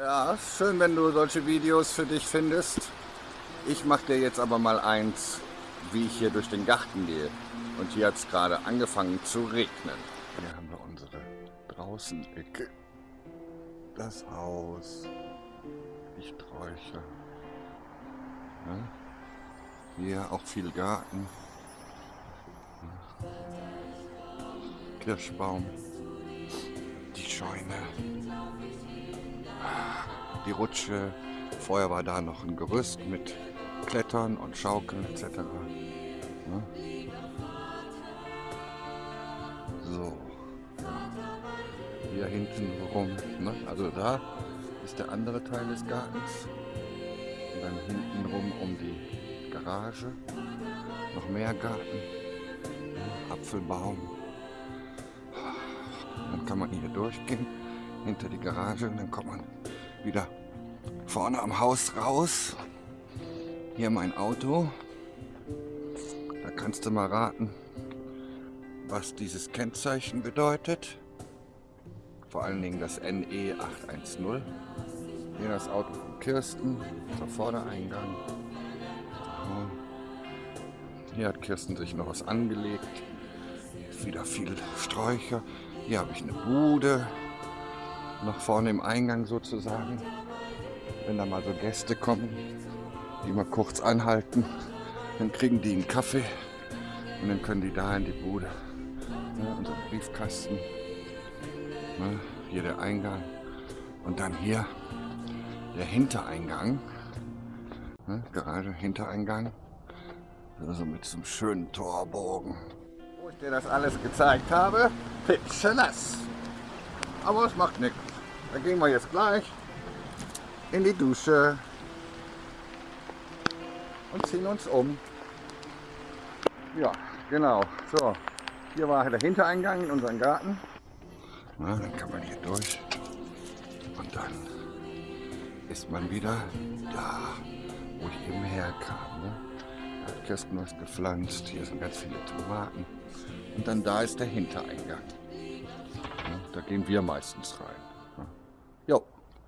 Ja, schön, wenn du solche Videos für dich findest. Ich mache dir jetzt aber mal eins, wie ich hier durch den Garten gehe. Und hier hat es gerade angefangen zu regnen. Hier haben wir unsere Draußenecke. Das Haus. Die Sträucher. Ja. Hier auch viel Garten. Kirschbaum. Die Scheune. Die Rutsche. Vorher war da noch ein Gerüst mit Klettern und Schaukeln etc. Ja. So. Hier hinten rum. Ne? Also da ist der andere Teil des Gartens. Und dann hinten rum um die Garage. Noch mehr Garten. Apfelbaum. Dann kann man hier durchgehen, hinter die Garage und dann kommt man wieder vorne am Haus raus. Hier mein Auto. Da kannst du mal raten, was dieses Kennzeichen bedeutet. Vor allen Dingen das NE 810. Hier das Auto von Kirsten, der Vordereingang. Hier hat Kirsten sich noch was angelegt. Hier ist wieder viel Sträucher. Hier habe ich eine Bude. Noch vorne im Eingang sozusagen. Wenn da mal so Gäste kommen, die mal kurz anhalten, dann kriegen die einen Kaffee und dann können die da in die Bude. Ja, unser Briefkasten. Ja, hier der Eingang. Und dann hier der Hintereingang. Ja, gerade Hintereingang. Also mit so einem schönen Torbogen. Wo ich dir das alles gezeigt habe, pitschenass. Aber es macht nichts. Da gehen wir jetzt gleich in die Dusche und ziehen uns um. Ja, genau. So, hier war der Hintereingang in unseren Garten. Na, dann kann man hier durch und dann ist man wieder da, wo ich eben herkam. Ne? Kirsten was gepflanzt, hier sind ganz viele Tomaten und dann da ist der Hintereingang. Da gehen wir meistens rein.